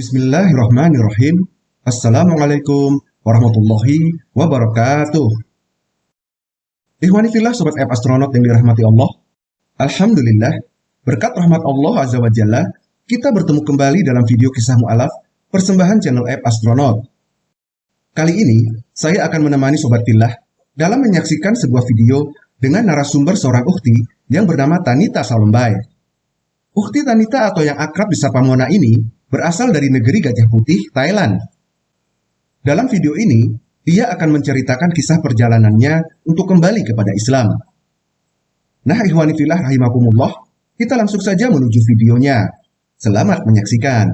Bismillahirrahmanirrahim. Assalamualaikum warahmatullahi wabarakatuh. Ikhwanifillah Sobat App Astronaut yang dirahmati Allah. Alhamdulillah, berkat rahmat Allah Azza wa Jalla, kita bertemu kembali dalam video kisah mu'alaf persembahan channel App Astronaut. Kali ini, saya akan menemani Sobat Fillah dalam menyaksikan sebuah video dengan narasumber seorang ukti yang bernama Tanita Salombai. Ukti Tanita atau yang akrab disapa Mona ini berasal dari negeri Gajah Putih, Thailand. Dalam video ini, dia akan menceritakan kisah perjalanannya untuk kembali kepada Islam. Nah, ikhwani filah rahimakumullah, kita langsung saja menuju videonya. Selamat menyaksikan.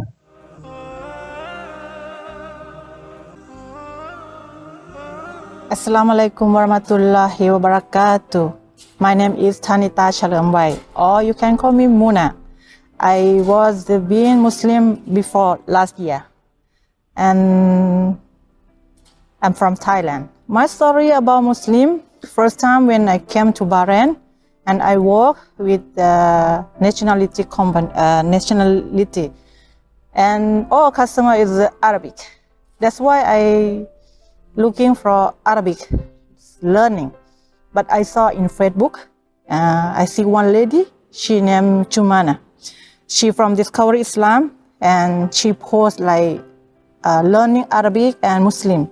Assalamualaikum warahmatullahi wabarakatuh. My name is Tanita Chalambai, or you can call me Muna. I was being Muslim before last year, and I'm from Thailand. My story about Muslim, first time when I came to Bahrain and I work with the nationality company, uh, nationality and all customer is Arabic. That's why I looking for Arabic learning. But I saw in Facebook, uh, I see one lady, she named Chumana. She from Discover Islam and she post like uh, learning Arabic and Muslim.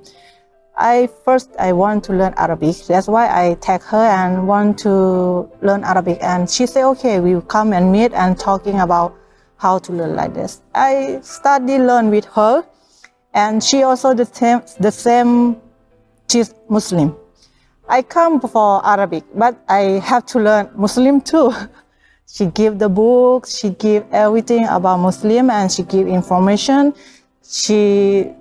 I first I want to learn Arabic. That's why I tag her and want to learn Arabic. And she said, okay, we will come and meet and talking about how to learn like this. I study learn with her, and she also the same the same. She's Muslim. I come for Arabic, but I have to learn Muslim too. she give the books, she give everything about Muslim, and she give information. She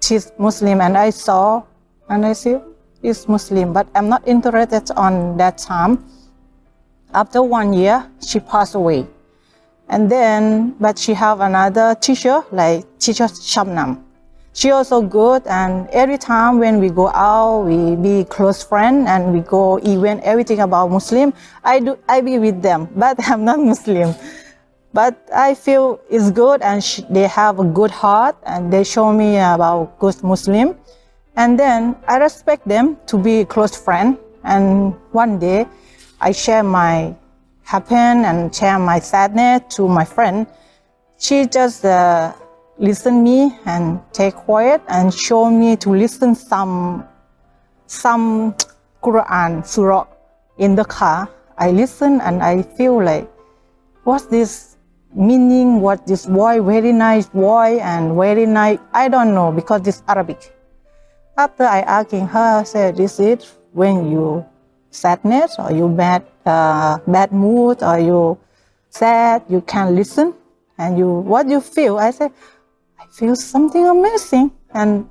she's Muslim, and I saw and I see is Muslim, but I'm not interested on that time. After one year, she passed away. And then, but she have another teacher, like teacher Shabnam. She also good, and every time when we go out, we be close friend, and we go event, everything about Muslim. I do, I be with them, but I'm not Muslim. But I feel it's good, and she, they have a good heart, and they show me about good Muslim. And then I respect them to be close friend. And one day I share my happen and share my sadness to my friend. She just uh, listen me and take quiet and show me to listen some some Quran surah in the car. I listen and I feel like what's this meaning? What this boy very nice boy and very nice? I don't know because it's Arabic. After I asking her, I said, this is when you sadness or you bad, uh, bad mood or you sad, you can listen and you, what do you feel? I said, feel something amazing and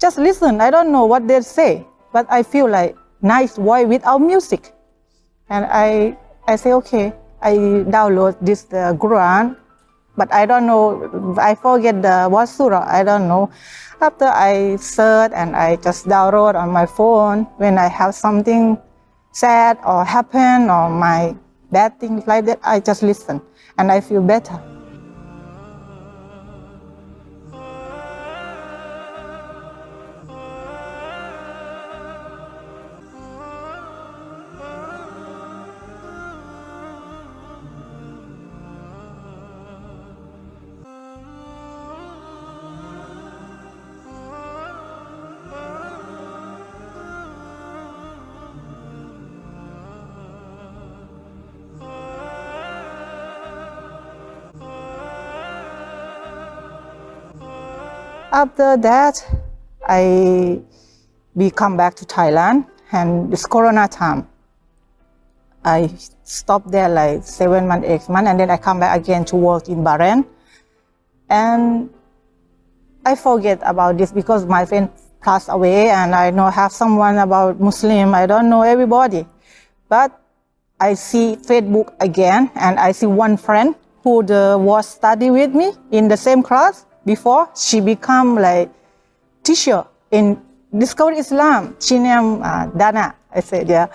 just listen. I don't know what they say, but I feel like nice voice without music. And I, I say, okay, I download this uh, Quran, but I don't know, I forget the what surah, I don't know. After I search and I just download on my phone when I have something sad or happen or my bad things like that, I just listen and I feel better. After that, I we come back to Thailand and it's Corona time. I stopped there like seven months, eight months, and then I come back again to work in Bahrain. And I forget about this because my friend passed away and I know have someone about Muslim. I don't know everybody. But I see Facebook again and I see one friend who the, was study with me in the same class before she become like teacher in Discover Islam. She named uh, Dana. I said, yeah.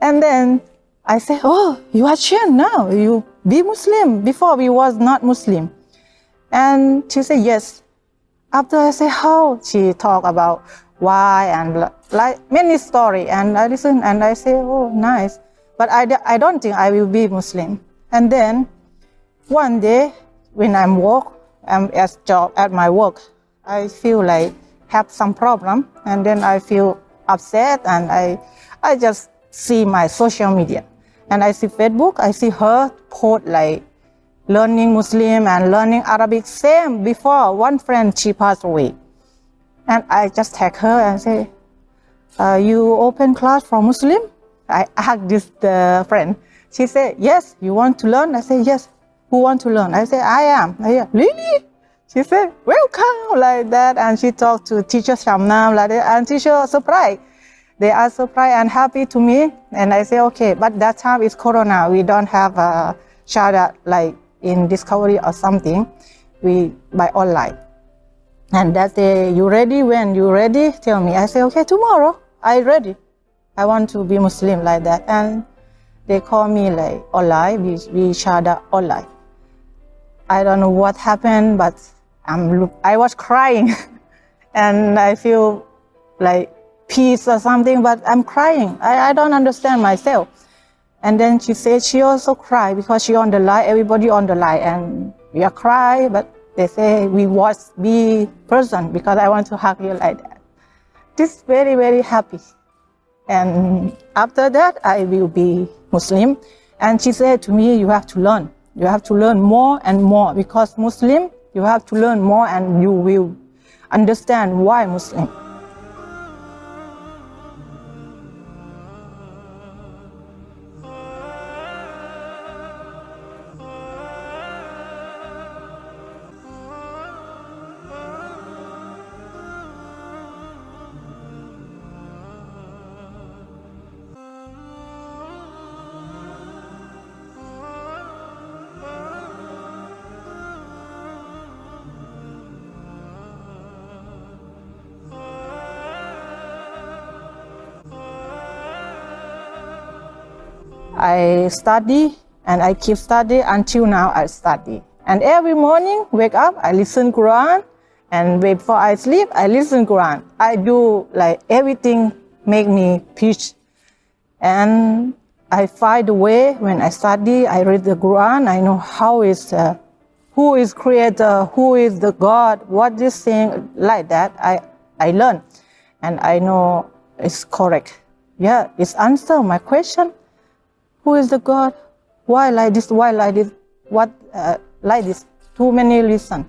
And then I said, oh, you are Chin now. You be Muslim. Before we was not Muslim. And she said, yes. After I say how, she talk about why and like many story. And I listen and I say, oh, nice. But I, I don't think I will be Muslim. And then one day when I'm work, I'm at job at my work, I feel like have some problem and then I feel upset and I, I just see my social media. And I see Facebook, I see her post like learning Muslim and learning Arabic same before one friend she passed away. And I just tag her and say uh, you open class for Muslim? I asked this the friend. She said yes you want to learn? I said yes who want to learn I said I am I really she said, welcome, like that. And she talked to teachers teacher Shabnam, like that. And teacher surprised. They are surprised and happy to me. And I say, okay, but that time is Corona. We don't have a shahada like in Discovery or something. We by online. And that day, you ready? When you ready? Tell me. I say, okay, tomorrow. I ready. I want to be Muslim like that. And they call me like online. We, we shahada online. I don't know what happened, but I'm, I was crying and I feel like peace or something, but I'm crying. I, I don't understand myself. And then she said she also cried because she on the line, everybody on the line, and we are cry, but they say we watch be person because I want to hug you like that. This very, very happy. And after that, I will be Muslim. And she said to me, you have to learn. You have to learn more and more because Muslim you have to learn more and you will understand why Muslim. I study and I keep study until now I study. And every morning, wake up, I listen Quran. And before I sleep, I listen Quran. I do like everything make me peace. And I find a way when I study, I read the Quran, I know how is, uh, who is creator, who is the God, what this thing, like that, I, I learn. And I know it's correct. Yeah, it's answer my question. Who is the God? Why like this? Why like this? What uh, like this? Too many reasons.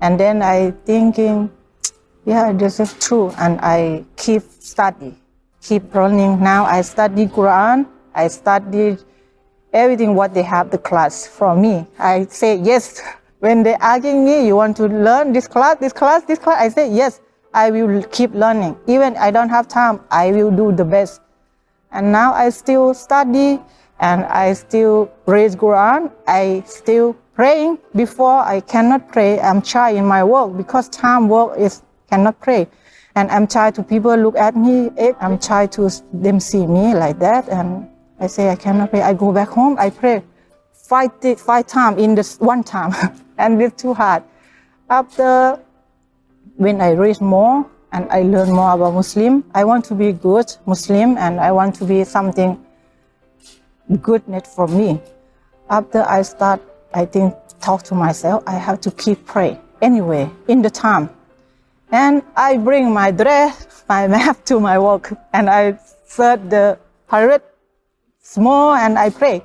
And then I thinking, yeah, this is true. And I keep study, keep learning. Now I study Quran. I study everything what they have the class from me. I say yes. When they asking me, you want to learn this class, this class, this class, I say yes. I will keep learning. Even I don't have time, I will do the best. And now I still study and I still read Quran. I still praying before I cannot pray. I'm shy in my work because time work is cannot pray. And I'm shy to people look at me. Eh, I'm shy to them see me like that. And I say I cannot pray. I go back home. I pray five five times in this one time, and it's too hard. After when I read more and I learn more about Muslim, I want to be good Muslim and I want to be something goodness for me. After I start, I think, talk to myself, I have to keep pray anyway, in the time. And I bring my dress, my map to my work, and I search the pirate small and I pray.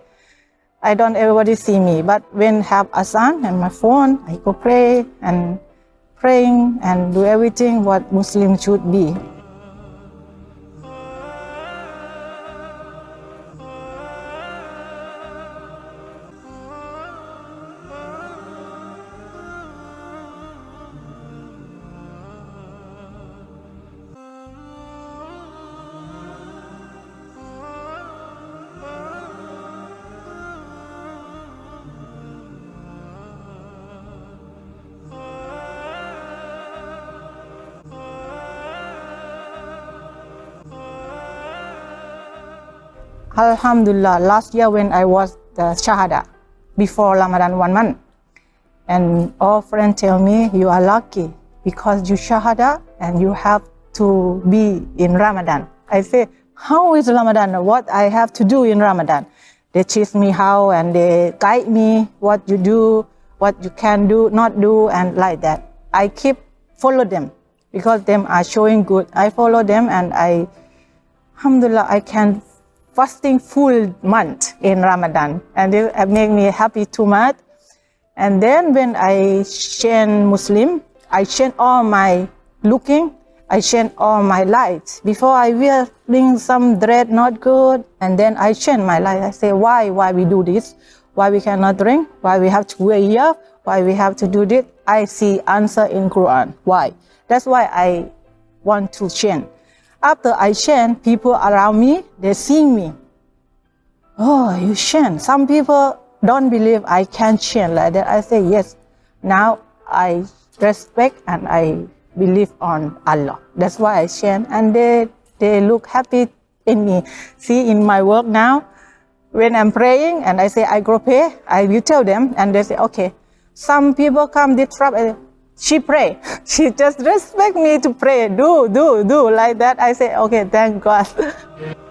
I don't everybody see me, but when have Azan and my phone, I go pray and praying and do everything what Muslim should be. Alhamdulillah, last year when I was the Shahada, before Ramadan one month, And all friends tell me, you are lucky because you shahada and you have to be in Ramadan. I say, how is Ramadan? What I have to do in Ramadan? They teach me how and they guide me what you do, what you can do, not do, and like that. I keep follow them because them are showing good. I follow them and I, alhamdulillah, I can fasting full month in Ramadan and it made me happy too much. And then when I change Muslim, I change all my looking, I change all my lights. Before I wearing some dread not good, and then I change my light. I say, why, why we do this? Why we cannot drink? Why we have to wear here? Why we have to do this? I see answer in Quran. Why? That's why I want to change. After I chant, people around me, they see me. Oh, you chant. Some people don't believe I can chant like that. I say, yes. Now I respect and I believe on Allah. That's why I chant. And they, they look happy in me. See, in my work now, when I'm praying and I say I go pray, I will tell them and they say, okay. Some people come they disrupt, she pray. She just respect me to pray. Do, do, do like that. I say, okay, thank God.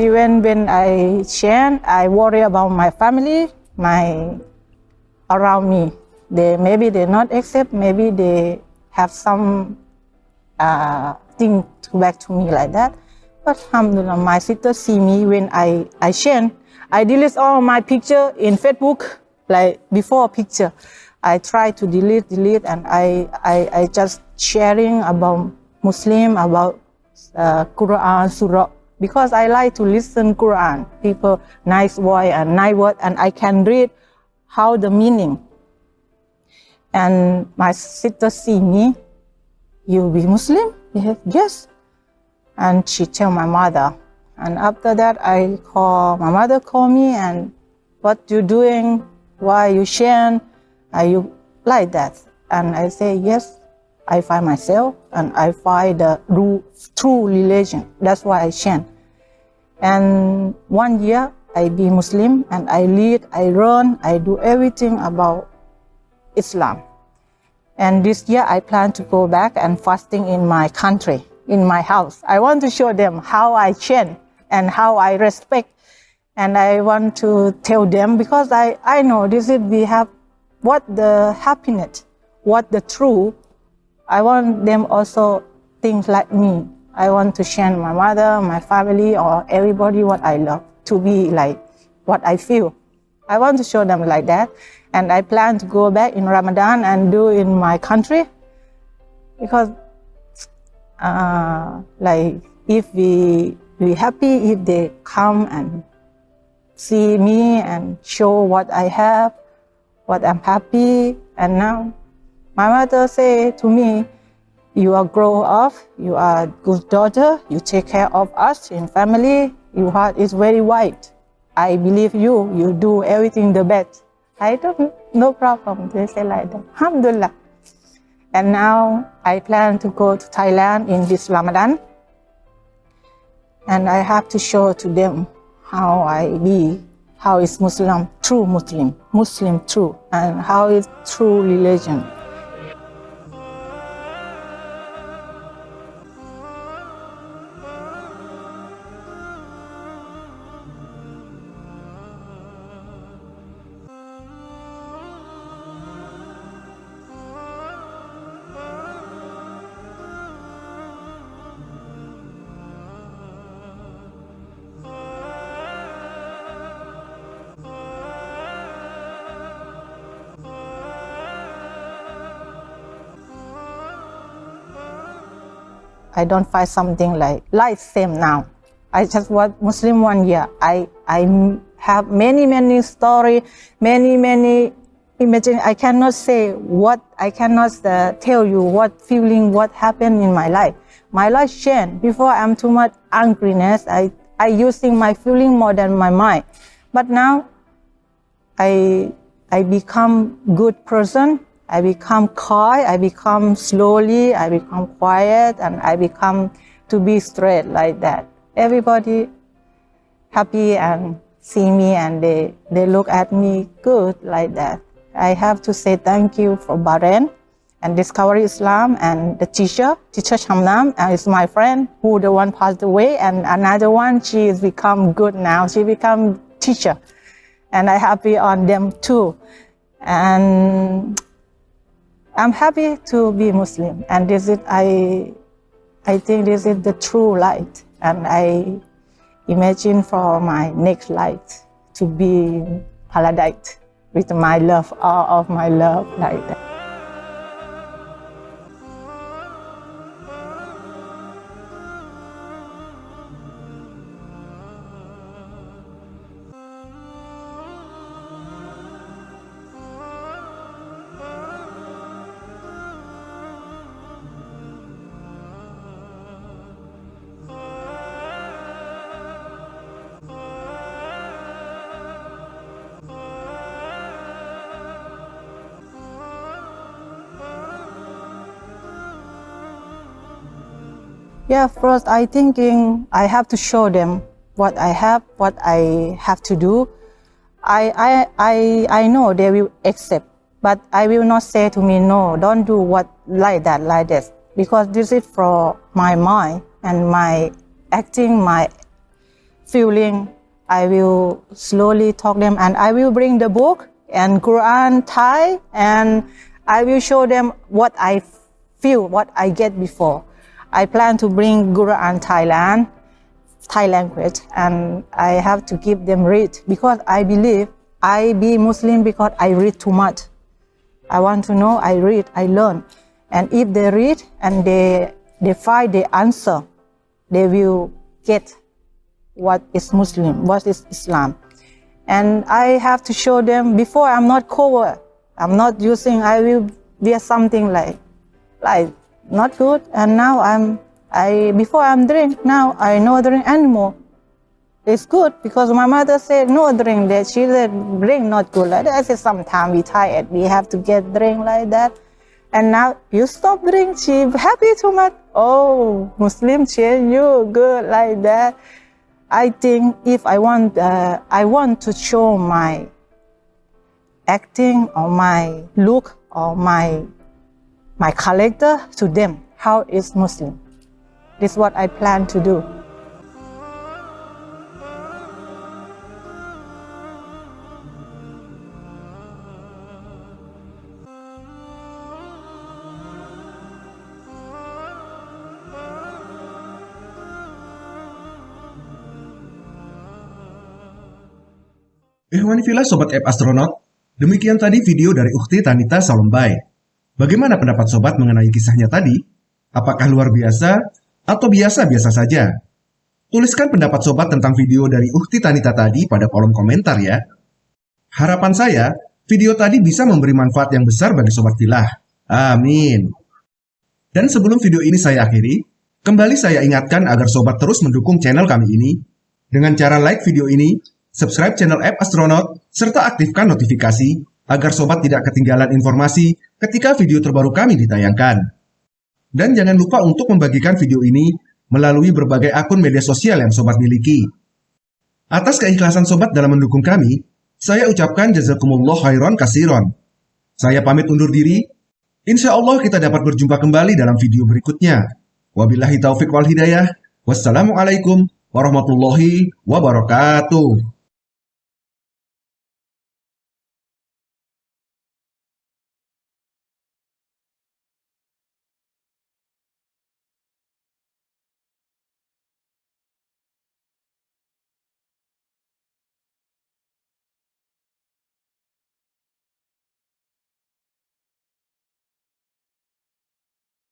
Even when I chant, I worry about my family, my around me. They maybe they not accept, maybe they have some uh, thing to back to me like that. But alhamdulillah, my sister see me when I, I chant. I delete all my picture in Facebook, like before picture. I try to delete, delete, and I, I, I just sharing about Muslim, about uh, Quran, Surah, because I like to listen Quran, people nice voice and nice word, and I can read how the meaning. And my sister see me, you be Muslim? Yes. And she tell my mother. And after that, I call, my mother call me and what you doing? Why you sharing? Are you like that? And I say, yes, I find myself and I find the true religion. That's why I chant. And one year I be Muslim and I lead, I run, I do everything about Islam. And this year I plan to go back and fasting in my country, in my house. I want to show them how I chant and how I respect. And I want to tell them because I, I know this is we have what the happiness, what the true. I want them also think like me. I want to share my mother, my family, or everybody what I love to be like what I feel. I want to show them like that. And I plan to go back in Ramadan and do in my country because uh, like if we we happy if they come and see me and show what I have, what I'm happy. And now my mother say to me, you are grow up, you are good daughter, you take care of us in family, your heart is very white. I believe you, you do everything the best. I don't, no problem, they say like that. Alhamdulillah. And now I plan to go to Thailand in this Ramadan. And I have to show to them how I be, how is Muslim, true Muslim, Muslim true, and how is true religion. I don't find something like life same now. I just was Muslim one year. I I have many many story, many many imagine I cannot say what I cannot uh, tell you what feeling what happened in my life. My life changed. Before I'm too much angriness. I I using my feeling more than my mind. But now I I become good person. I become quiet. I become slowly. I become quiet, and I become to be straight like that. Everybody happy and see me and they, they look at me good like that. I have to say thank you for Bahrain and Discover Islam and the teacher, teacher Shabnam, uh, and it's my friend who the one passed away and another one, she has become good now. She become teacher and I happy on them too. And I'm happy to be Muslim and this is, I, I think this is the true light and I imagine for my next life to be paradise with my love, all of my love like that. Yeah, first I thinking I have to show them what I have, what I have to do. I, I, I, I know they will accept, but I will not say to me, no, don't do what like that, like this, because this is for my mind and my acting, my feeling. I will slowly talk them and I will bring the book and Quran Thai and I will show them what I feel, what I get before. I plan to bring Guru and Thailand, Thai language, and I have to give them read because I believe I be Muslim because I read too much. I want to know, I read, I learn. And if they read and they, they find the answer, they will get what is Muslim, what is Islam. And I have to show them before I'm not cover, I'm not using, I will wear something like, like not good. And now I'm, I before I'm drink, now I no drink anymore. It's good because my mother said no drink that she said drink not good like that. I said sometimes we tired, we have to get drink like that. And now you stop drink, she happy too much. Oh, Muslim change you good like that. I think if I want, uh, I want to show my acting or my look or my my character to them, how is Muslim. This is what I plan to do. Ihwani Villa Sobat App Astronaut, demikian tadi video dari Ukti Tanita Salombai. Bagaimana pendapat sobat mengenai kisahnya tadi? Apakah luar biasa atau biasa-biasa saja? Tuliskan pendapat sobat tentang video dari Ukti Tanita tadi pada kolom komentar ya. Harapan saya, video tadi bisa memberi manfaat yang besar bagi sobat filah. Amin. Dan sebelum video ini saya akhiri, kembali saya ingatkan agar sobat terus mendukung channel kami ini dengan cara like video ini, subscribe channel App Astronaut, serta aktifkan notifikasi agar sobat tidak ketinggalan informasi ketika video terbaru kami ditayangkan. Dan jangan lupa untuk membagikan video ini melalui berbagai akun media sosial yang sobat miliki. Atas keikhlasan sobat dalam mendukung kami, saya ucapkan jazakumullah khairan kasiron. Saya pamit undur diri. Insya Allah kita dapat berjumpa kembali dalam video berikutnya. Wabillahi taufik wal hidayah. Wassalamualaikum warahmatullahi wabarakatuh.